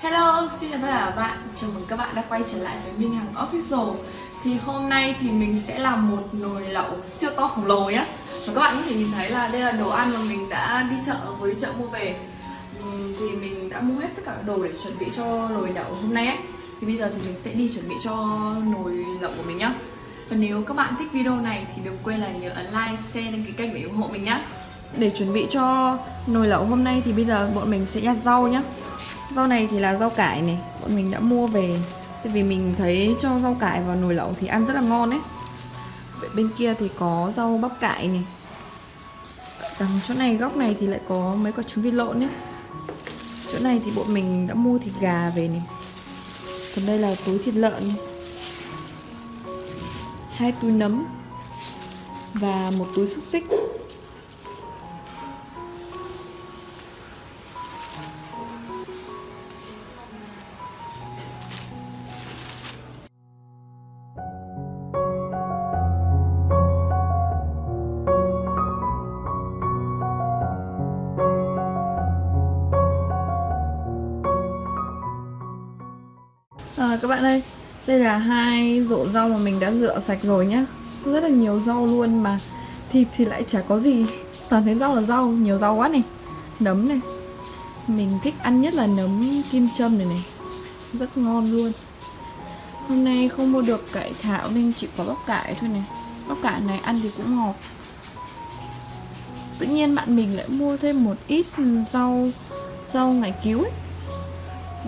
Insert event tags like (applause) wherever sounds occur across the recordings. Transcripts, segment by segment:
Hello, xin chào tất cả các bạn. Chào mừng các bạn đã quay trở lại với Minh Hằng Official. Thì hôm nay thì mình sẽ làm một nồi lẩu siêu to khổng lồ nhé Và các bạn có thể nhìn thấy là đây là đồ ăn mà mình đã đi chợ với chợ mua về. Thì mình đã mua hết tất cả đồ để chuẩn bị cho nồi lẩu hôm nay ấy. Thì bây giờ thì mình sẽ đi chuẩn bị cho nồi lẩu của mình nhé Và nếu các bạn thích video này thì đừng quên là nhớ ấn like, share, đăng ký kênh để ủng hộ mình nhé Để chuẩn bị cho nồi lẩu hôm nay thì bây giờ bọn mình sẽ nhặt rau nhé Rau này thì là rau cải này, Bọn mình đã mua về. Tại vì mình thấy cho rau cải vào nồi lẩu thì ăn rất là ngon đấy Bên kia thì có rau bắp cải này. Đằng chỗ này, góc này thì lại có mấy quả trứng vịt lộn ấy. Chỗ này thì bọn mình đã mua thịt gà về này. Còn đây là túi thịt lợn. Này. Hai túi nấm Và một túi xúc xích. Các bạn ơi, đây là hai rổ rau mà mình đã rửa sạch rồi nhá. Rất là nhiều rau luôn mà. Thịt thì lại chả có gì. Toàn thấy rau là rau, nhiều rau quá này. Nấm này. Mình thích ăn nhất là nấm kim châm này này. Rất ngon luôn. Hôm nay không mua được cải thảo nên chỉ có bắp cải thôi này. Bắp cải này ăn thì cũng ngọt. Tự nhiên bạn mình lại mua thêm một ít rau Rau ngải cứu ấy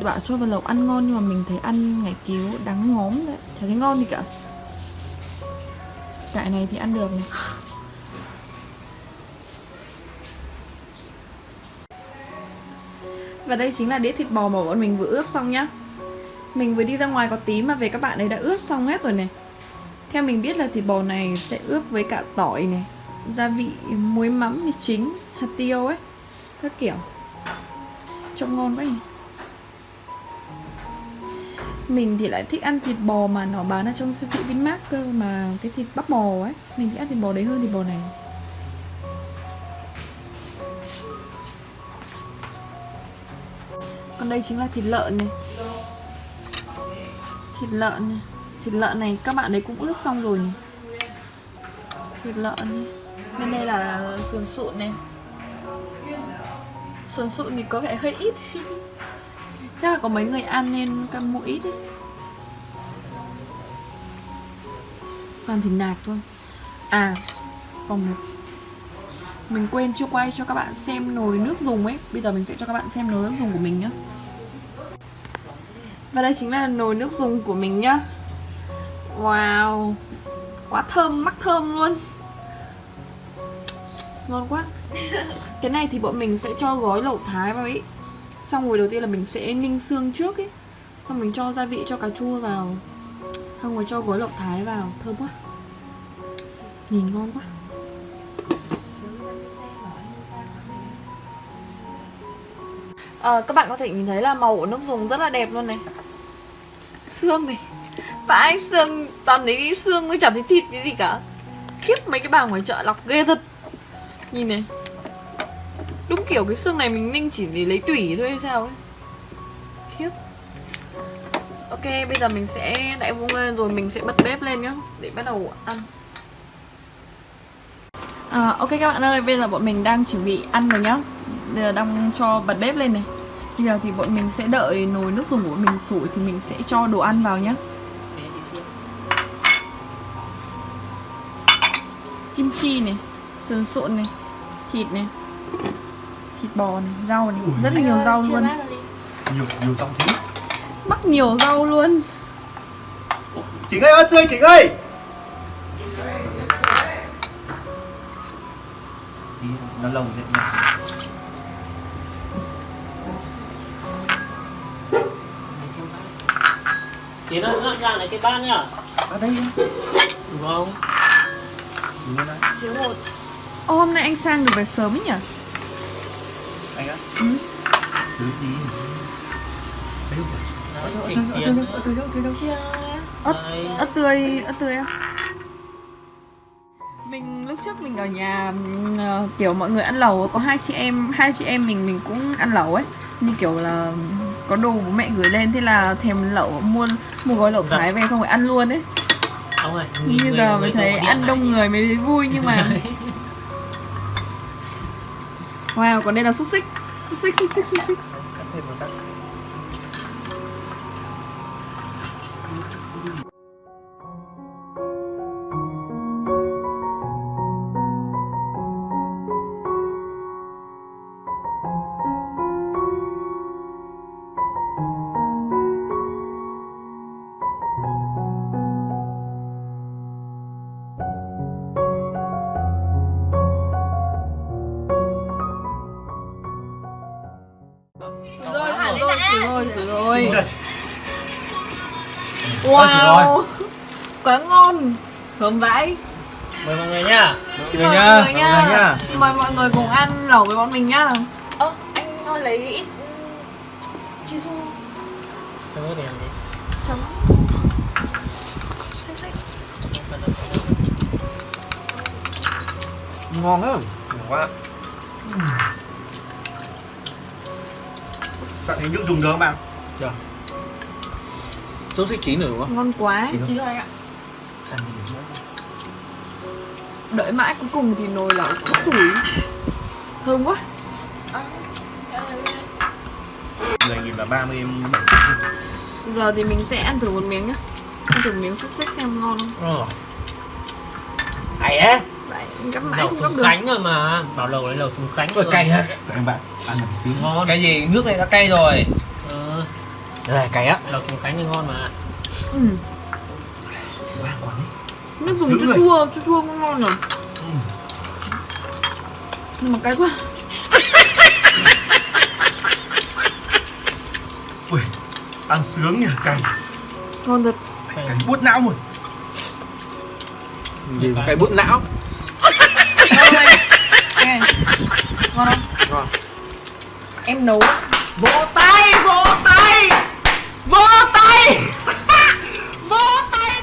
bảo cho vào lẩu ăn ngon nhưng mà mình thấy ăn ngải cứu đắng ngóm đấy. Chả thấy ngon gì cả. Cải này thì ăn được này. Và đây chính là đĩa thịt bò mà bọn mình vừa ướp xong nhá. Mình vừa đi ra ngoài có tí mà về các bạn ấy đã ướp xong hết rồi này. Theo mình biết là thịt bò này sẽ ướp với cả tỏi này, gia vị, muối mắm mì chính, hạt tiêu ấy, các kiểu. Trông ngon quá nhỉ? Mình thì lại thích ăn thịt bò mà nó bán ở trong siêu thị Vinmart cơ, mà cái thịt bắp bò ấy, mình thích ăn thịt bò đấy hơn thịt bò này. Còn đây chính là thịt lợn này. Thịt lợn này. Thịt lợn này các bạn đấy cũng ướp xong rồi này. Thịt lợn này. Bên đây là sườn sụn này. Sườn sụn thì có vẻ hơi ít. (laughs) Chắc là có mấy người ăn nên cam mua ít còn Toàn thịt nạc thôi. À Còn một Mình quên chưa quay cho các bạn xem nồi nước dùng ấy. Bây giờ mình sẽ cho các bạn xem nồi nước dùng của mình nhá. Và đây chính là nồi nước dùng của mình nhá. Wow Quá thơm, mắc thơm luôn. Ngon quá. Cái này thì bọn mình sẽ cho gói lẩu thái vào ý Xong rồi đầu tiên là mình sẽ ninh xương trước ấy. Xong mình cho gia vị cho cà chua vào. Xong rồi cho gối lộc thái vào. Thơm quá. Nhìn ngon quá. À, Các bạn có thể nhìn thấy là màu của nước dùng rất là đẹp luôn này. Xương này. Vãi xương Toàn thấy xương mới chẳng thấy thịt cái gì cả. Khiếp mấy cái bà ngoài chợ lọc ghê thật. Nhìn này Đúng kiểu cái xương này mình ninh chỉ để lấy tủy thôi hay sao ấy. Khiếp. Ok bây giờ mình sẽ đại vung lên rồi mình sẽ bật bếp lên nhá Để bắt đầu ăn. À, Ok các bạn ơi bây giờ bọn mình đang chuẩn bị ăn rồi nhá. Bây giờ đang cho bật bếp lên này. Bây giờ thì bọn mình sẽ đợi nồi nước dùng của mình sủi thì mình sẽ cho đồ ăn vào nhá. Kim chi này Sườn sụn này Thịt này thịt bò này, rau này, Ui. rất là nhiều rau luôn. Nhiều, nhiều rau thế. Mắc nhiều rau luôn. Chỉnh ơi, ơi tươi Chỉnh ơi Đi, nó lồng thế nhỉ Tiến ơi, dọn ra này cái bát nhá. À đây Đúng không? Đúng rồi Thiếu một Ô, hôm nay anh sang được về sớm ấy nhỉ? Anh á. Ừ. thứ gì? Đấy, chỉnh tiền ớt ớt tươi ớt tươi á. Mình lúc trước mình ở nhà kiểu mọi người ăn lẩu có hai chị em hai chị em mình mình cũng ăn lẩu ấy. Như kiểu là có đồ bố mẹ gửi lên thế là thèm lẩu mua mua gói lẩu Dạ. thái về xong rồi ăn luôn ấy. Ông ơi nghỉ bây người- giờ mới thấy ăn đông người mới thấy vui nhưng mà wow còn đây là xúc xích. Xúc xích xúc xích xúc xích. Rồi, sửa rồi. Đây. Wow, quá ngon. Thơm vãi. mời mọi người Xin người mời nha, mọi người mọi người nha. Mời mọi người cùng ăn lẩu với bọn mình nhá. Ơ, anh ơi lấy ít chi su tôi có điểm gì chấm Ngon hơn. Ngon quá. Bạn thấy nước dùng được không bạn? Chưa Sốt xích chín rồi đúng không? Ngon quá. Chín rồi anh ạ? Đợi mãi cuối cùng thì nồi lẩu cũng sủi. Thơm quá. Ờ. 10 nghìn và 30 em bảy Giờ thì mình sẽ ăn thử một miếng nhá. Ăn thử miếng xúc xích xem ngon không. Ờ Hay á Đấy, gắp mãi lẩu không trùng được. khánh rồi mà. Bảo lẩu đấy lẩu trùng khánh rồi. cay á Em bạn ăn một xíu. Ngon. Cái gì? Nước này đã cay rồi. Ờ, Đây cay á. Lẩu trùng khánh thì ngon mà. Ừ. Wow, còn đấy. Nước dùng chua chua, chua chua cũng ngon rồi. Nhưng mà cay quá. (laughs) Ui, ăn sướng nhỉ, cay. Ngon thật. Cay. Buốt não rồi Gì cay bút não Ngon không anh? Anh này. Ngon không? Ngon. Em nấu. Vỗ tay, vỗ tay. Vỗ tay. (laughs) Vỗ tay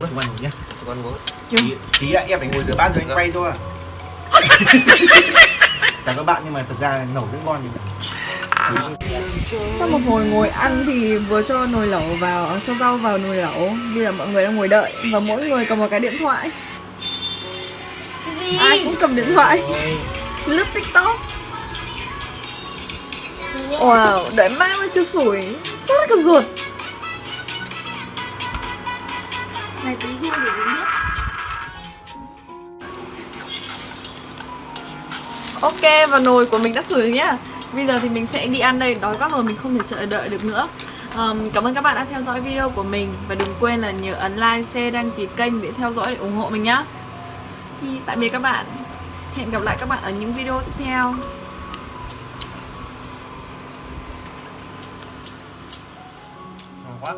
Chúng ăn ngủ nhá. Chúng ăn Tí, tí ạ, em phải ngồi giữa bát rồi anh quay thôi à (laughs) Chào các bạn nhưng mà thật ra nấu rất ngon nhưng mà Sau một hồi ngồi ăn thì vừa cho nồi lẩu vào, cho rau vào nồi lẩu. Bây giờ mọi người đang ngồi đợi và mỗi người cầm một cái điện thoại? Ai cũng cầm điện thoại, lướt tiktok. Wow, đợi mãi mà chưa sủi. Sốt cả ruột? Này tí rui để uống nước Ok, và nồi của mình đã sủi nhá. Bây giờ thì mình sẽ đi ăn đây, đói quá rồi mình không thể chờ đợi được nữa. Ờm, Cảm ơn các bạn đã theo dõi video của mình. Và đừng quên là nhớ ấn like, share, đăng ký kênh để theo dõi để ủng hộ mình nhá thì tạm biệt các bạn. Hẹn gặp lại các bạn ở những video tiếp theo. Ngon quá